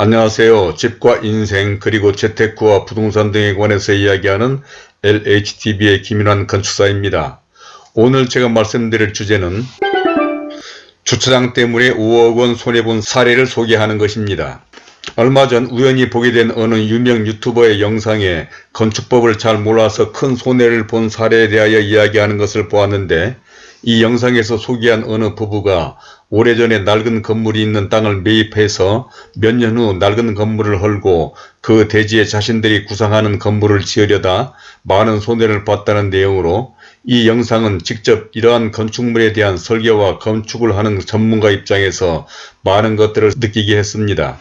안녕하세요. 집과 인생 그리고 재테크와 부동산 등에 관해서 이야기하는 LHTV의 김인환 건축사입니다. 오늘 제가 말씀드릴 주제는 주차장 때문에 5억원 손해본 사례를 소개하는 것입니다. 얼마 전 우연히 보게 된 어느 유명 유튜버의 영상에 건축법을 잘 몰라서 큰 손해를 본 사례에 대하여 이야기하는 것을 보았는데 이 영상에서 소개한 어느 부부가 오래전에 낡은 건물이 있는 땅을 매입해서 몇 년 후 낡은 건물을 헐고 그 대지에 자신들이 구상하는 건물을 지으려다 많은 손해를 봤다는 내용으로 이 영상은 직접 이러한 건축물에 대한 설계와 건축을 하는 전문가 입장에서 많은 것들을 느끼게 했습니다.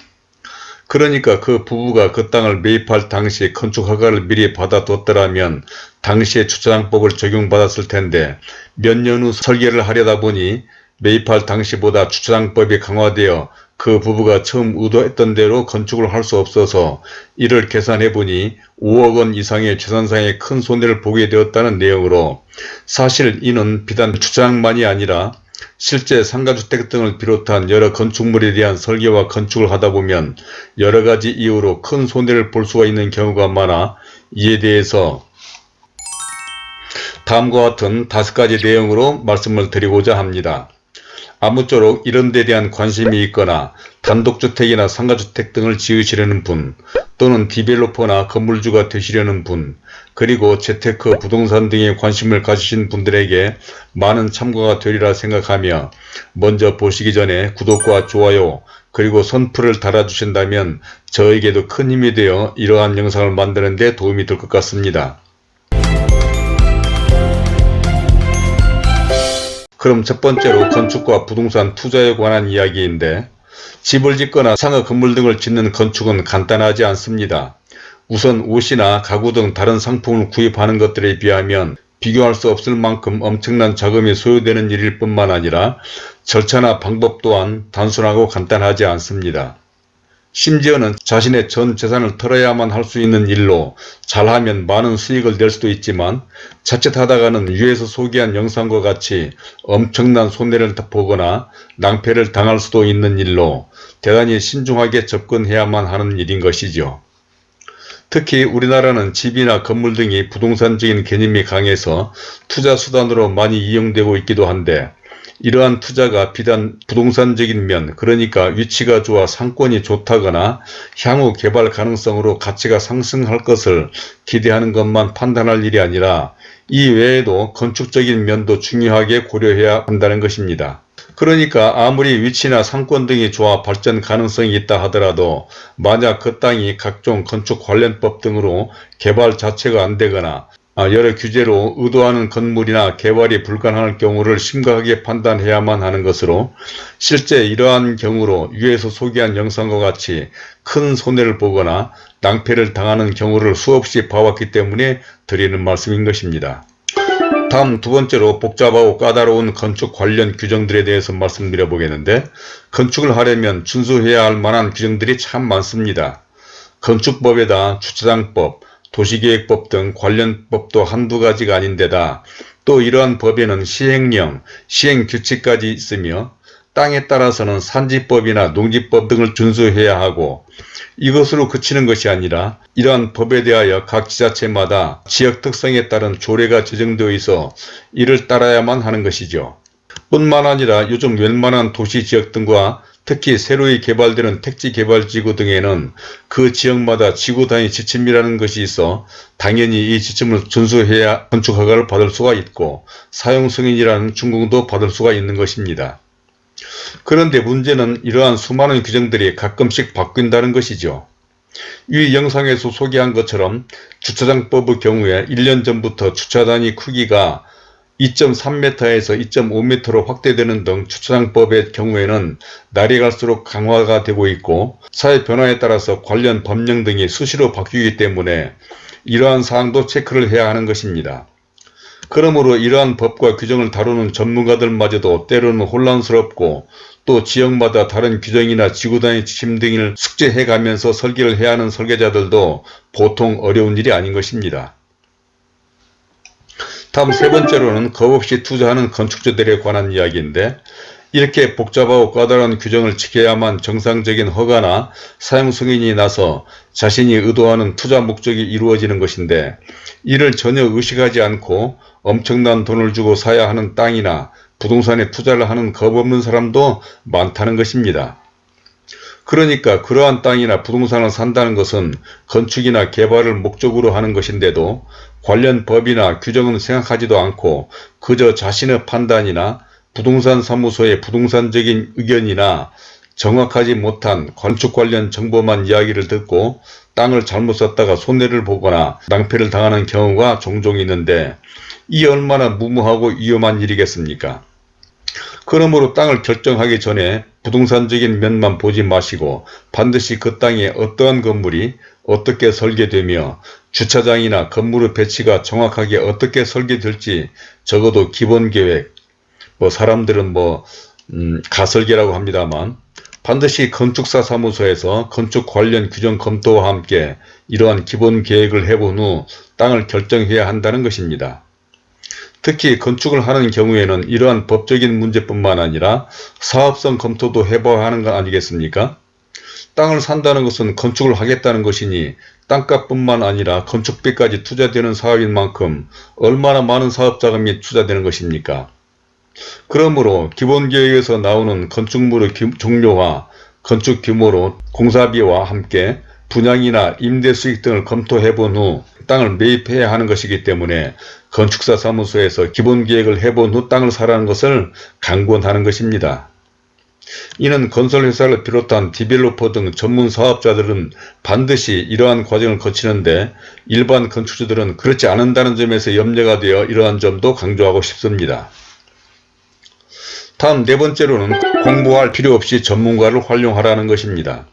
그러니까 그 부부가 그 땅을 매입할 당시 건축 허가를 미리 받아뒀더라면 당시에 주차장법을 적용받았을 텐데 몇 년 후 설계를 하려다 보니 매입할 당시보다 주차장법이 강화되어 그 부부가 처음 의도했던 대로 건축을 할 수 없어서 이를 계산해 보니 5억원 이상의 재산상의 큰 손해를 보게 되었다는 내용으로 사실 이는 비단 주차장만이 아니라 실제 상가주택 등을 비롯한 여러 건축물에 대한 설계와 건축을 하다 보면 여러가지 이유로 큰 손해를 볼 수가 있는 경우가 많아 이에 대해서 다음과 같은 다섯 가지 내용으로 말씀을 드리고자 합니다. 아무쪼록 이런 데 대한 관심이 있거나 단독주택이나 상가주택 등을 지으시려는 분 또는 디벨로퍼나 건물주가 되시려는 분 그리고 재테크 부동산 등에 관심을 가지신 분들에게 많은 참고가 되리라 생각하며 먼저 보시기 전에 구독과 좋아요 그리고 선풀을 달아주신다면 저에게도 큰 힘이 되어 이러한 영상을 만드는 데 도움이 될 것 같습니다. 그럼 첫 번째로 건축과 부동산 투자에 관한 이야기인데 집을 짓거나 상업 건물 등을 짓는 건축은 간단하지 않습니다. 우선 옷이나 가구 등 다른 상품을 구입하는 것들에 비하면 비교할 수 없을 만큼 엄청난 자금이 소요되는 일일 뿐만 아니라 절차나 방법 또한 단순하고 간단하지 않습니다. 심지어는 자신의 전 재산을 털어야만 할 수 있는 일로 잘하면 많은 수익을 낼 수도 있지만 자칫하다가는 위에서 소개한 영상과 같이 엄청난 손해를 보거나 낭패를 당할 수도 있는 일로 대단히 신중하게 접근해야만 하는 일인 것이죠. 특히 우리나라는 집이나 건물 등이 부동산적인 개념이 강해서 투자 수단으로 많이 이용되고 있기도 한데 이러한 투자가 비단 부동산적인 면 그러니까 위치가 좋아 상권이 좋다거나 향후 개발 가능성으로 가치가 상승할 것을 기대하는 것만 판단할 일이 아니라 이 외에도 건축적인 면도 중요하게 고려해야 한다는 것입니다. 그러니까 아무리 위치나 상권 등이 좋아 발전 가능성이 있다 하더라도 만약 그 땅이 각종 건축 관련법 등으로 개발 자체가 안 되거나 아, 여러 규제로 의도하는 건물이나 개발이 불가능할 경우를 심각하게 판단해야만 하는 것으로 실제 이러한 경우로 위에서 소개한 영상과 같이 큰 손해를 보거나 낭패를 당하는 경우를 수없이 봐왔기 때문에 드리는 말씀인 것입니다. 다음 두 번째로 복잡하고 까다로운 건축 관련 규정들에 대해서 말씀드려 보겠는데 건축을 하려면 준수해야 할 만한 규정들이 참 많습니다. 건축법에다 주차장법, 도시계획법 등 관련 법도 한두 가지가 아닌데다 또 이러한 법에는 시행령, 시행규칙까지 있으며 땅에 따라서는 산지법이나 농지법 등을 준수해야 하고 이것으로 그치는 것이 아니라 이러한 법에 대하여 각 지자체마다 지역 특성에 따른 조례가 제정되어 있어 이를 따라야만 하는 것이죠. 뿐만 아니라 요즘 웬만한 도시지역 등과 특히 새로이 개발되는 택지 개발지구 등에는 그 지역마다 지구 단위 지침이라는 것이 있어 당연히 이 지침을 준수해야 건축 허가를 받을 수가 있고 사용 승인이라는 준공도 받을 수가 있는 것입니다. 그런데 문제는 이러한 수많은 규정들이 가끔씩 바뀐다는 것이죠. 이 영상에서 소개한 것처럼 주차장법의 경우에 1년 전부터 주차단위 크기가 2.3m에서 2.5m로 확대되는 등 주차장법의 경우에는 날이 갈수록 강화가 되고 있고 사회 변화에 따라서 관련 법령 등이 수시로 바뀌기 때문에 이러한 사항도 체크를 해야 하는 것입니다. 그러므로 이러한 법과 규정을 다루는 전문가들마저도 때로는 혼란스럽고 또 지역마다 다른 규정이나 지구단위 지침 등을 숙제해 가면서 설계를 해야 하는 설계자들도 보통 어려운 일이 아닌 것입니다. 다음 세 번째로는 겁없이 투자하는 건축주들에 관한 이야기인데 이렇게 복잡하고 까다로운 규정을 지켜야만 정상적인 허가나 사용 승인이 나서 자신이 의도하는 투자 목적이 이루어지는 것인데 이를 전혀 의식하지 않고 엄청난 돈을 주고 사야 하는 땅이나 부동산에 투자를 하는 겁없는 사람도 많다는 것입니다. 그러니까 그러한 땅이나 부동산을 산다는 것은 건축이나 개발을 목적으로 하는 것인데도 관련 법이나 규정은 생각하지도 않고 그저 자신의 판단이나 부동산 사무소의 부동산적인 의견이나 정확하지 못한 건축 관련 정보만 이야기를 듣고 땅을 잘못 썼다가 손해를 보거나 낭패를 당하는 경우가 종종 있는데 이 얼마나 무모하고 위험한 일이겠습니까? 그러므로 땅을 결정하기 전에 부동산적인 면만 보지 마시고 반드시 그 땅에 어떠한 건물이 어떻게 설계되며 주차장이나 건물의 배치가 정확하게 어떻게 설계될지 적어도 기본계획, 뭐 사람들은 뭐 음, 가설계라고 합니다만 반드시 건축사 사무소에서 건축 관련 규정 검토와 함께 이러한 기본 계획을 해본 후 땅을 결정해야 한다는 것입니다. 특히 건축을 하는 경우에는 이러한 법적인 문제뿐만 아니라 사업성 검토도 해봐야 하는 거 아니겠습니까? 땅을 산다는 것은 건축을 하겠다는 것이니 땅값뿐만 아니라 건축비까지 투자되는 사업인 만큼 얼마나 많은 사업자금이 투자되는 것입니까? 그러므로 기본계획에서 나오는 건축물의 종료와 건축 규모로 공사비와 함께 분양이나 임대 수익 등을 검토해 본 후 땅을 매입해야 하는 것이기 때문에 건축사 사무소에서 기본 계획을 해본 후 땅을 사라는 것을 강권하는 것입니다. 이는 건설회사를 비롯한 디벨로퍼 등 전문 사업자들은 반드시 이러한 과정을 거치는데 일반 건축주들은 그렇지 않은다는 점에서 염려가 되어 이러한 점도 강조하고 싶습니다. 다음 네 번째로는 공부할 필요 없이 전문가를 활용하라는 것입니다.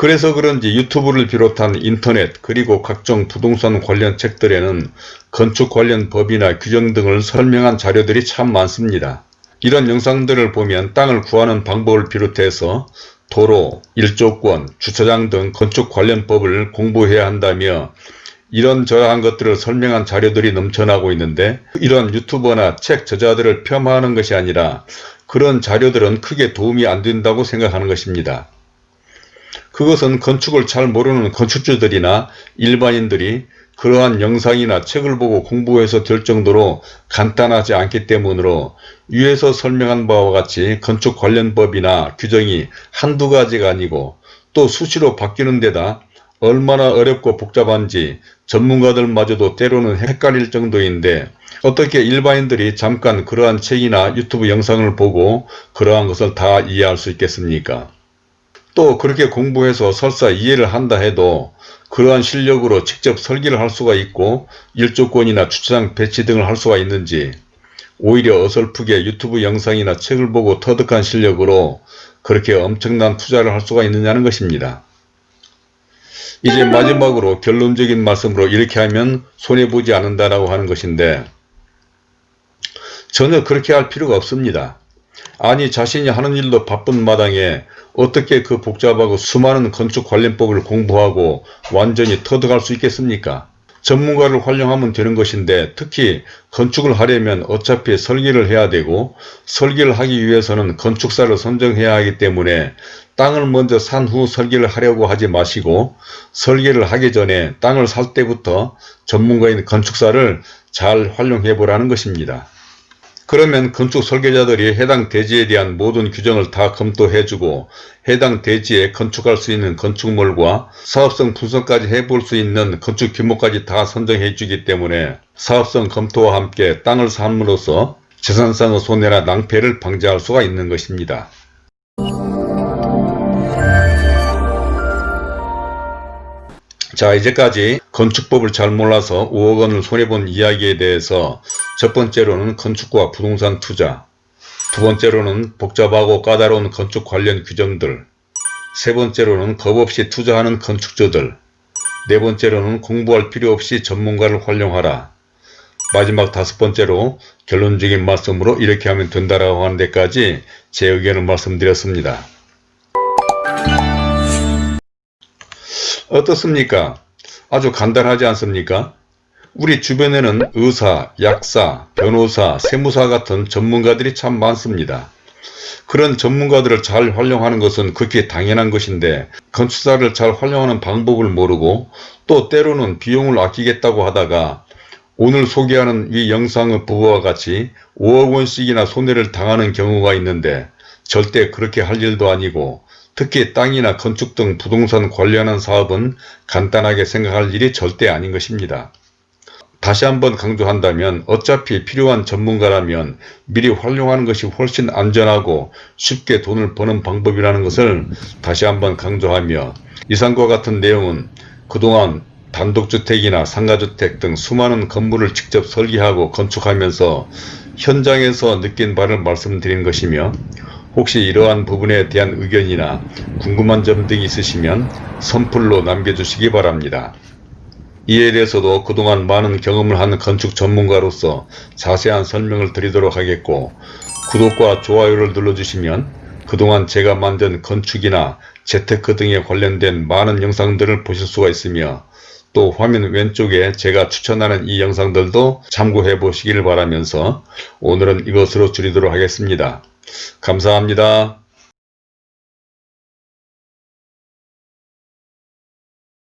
그래서 그런지 유튜브를 비롯한 인터넷 그리고 각종 부동산 관련 책들에는 건축 관련 법이나 규정 등을 설명한 자료들이 참 많습니다. 이런 영상들을 보면 땅을 구하는 방법을 비롯해서 도로, 일조권, 주차장 등 건축 관련 법을 공부해야 한다며 이런저러한 것들을 설명한 자료들이 넘쳐나고 있는데 이런 유튜버나 책 저자들을 폄하하는 것이 아니라 그런 자료들은 크게 도움이 안 된다고 생각하는 것입니다. 그것은 건축을 잘 모르는 건축주들이나 일반인들이 그러한 영상이나 책을 보고 공부해서 될 정도로 간단하지 않기 때문으로 위에서 설명한 바와 같이 건축 관련 법이나 규정이 한두 가지가 아니고 또 수시로 바뀌는 데다 얼마나 어렵고 복잡한지 전문가들마저도 때로는 헷갈릴 정도인데 어떻게 일반인들이 잠깐 그러한 책이나 유튜브 영상을 보고 그러한 것을 다 이해할 수 있겠습니까? 또 그렇게 공부해서 설사 이해를 한다 해도 그러한 실력으로 직접 설계를 할 수가 있고 일조권이나 주차장 배치 등을 할 수가 있는지 오히려 어설프게 유튜브 영상이나 책을 보고 터득한 실력으로 그렇게 엄청난 투자를 할 수가 있느냐는 것입니다. 이제 마지막으로 결론적인 말씀으로 이렇게 하면 손해보지 않는다라고 하는 것인데 전혀 그렇게 할 필요가 없습니다. 아니 자신이 하는 일도 바쁜 마당에 어떻게 그 복잡하고 수많은 건축 관련법을 공부하고 완전히 터득할 수 있겠습니까? 전문가를 활용하면 되는 것인데 특히 건축을 하려면 어차피 설계를 해야 되고 설계를 하기 위해서는 건축사를 선정해야 하기 때문에 땅을 먼저 산 후 설계를 하려고 하지 마시고 설계를 하기 전에 땅을 살 때부터 전문가인 건축사를 잘 활용해 보라는 것입니다. 그러면 건축 설계자들이 해당 대지에 대한 모든 규정을 다 검토해주고 해당 대지에 건축할 수 있는 건축물과 사업성 분석까지 해볼 수 있는 건축 규모까지 다 선정해 주기 때문에 사업성 검토와 함께 땅을 삼으로써 재산상의 손해나 낭패를 방지할 수가 있는 것입니다. 자 이제까지 건축법을 잘 몰라서 5억 원을 손해본 이야기에 대해서 첫 번째로는 건축과 부동산 투자 두 번째로는 복잡하고 까다로운 건축 관련 규정들 세 번째로는 겁 없이 투자하는 건축주들 네 번째로는 공부할 필요 없이 전문가를 활용하라 마지막 다섯 번째로 결론적인 말씀으로 이렇게 하면 된다라고 하는 데까지 제 의견을 말씀드렸습니다. 어떻습니까? 아주 간단하지 않습니까? 우리 주변에는 의사, 약사, 변호사, 세무사 같은 전문가들이 참 많습니다. 그런 전문가들을 잘 활용하는 것은 극히 당연한 것인데 건축사를 잘 활용하는 방법을 모르고 또 때로는 비용을 아끼겠다고 하다가 오늘 소개하는 이 영상의 부부와 같이 5억 원씩이나 손해를 당하는 경우가 있는데 절대 그렇게 할 일도 아니고 특히 땅이나 건축 등 부동산 관련한 사업은 간단하게 생각할 일이 절대 아닌 것입니다. 다시 한번 강조한다면 어차피 필요한 전문가라면 미리 활용하는 것이 훨씬 안전하고 쉽게 돈을 버는 방법이라는 것을 다시 한번 강조하며 이상과 같은 내용은 그동안 단독주택이나 상가주택 등 수많은 건물을 직접 설계하고 건축하면서 현장에서 느낀 바를 말씀드린 것이며 혹시 이러한 부분에 대한 의견이나 궁금한 점 등이 있으시면 선플로 남겨주시기 바랍니다. 이에 대해서도 그동안 많은 경험을 한 건축 전문가로서 자세한 설명을 드리도록 하겠고 구독과 좋아요를 눌러주시면 그동안 제가 만든 건축이나 재테크 등에 관련된 많은 영상들을 보실 수가 있으며 또 화면 왼쪽에 제가 추천하는 이 영상들도 참고해 보시기를 바라면서 오늘은 이것으로 줄이도록 하겠습니다. 감사합니다.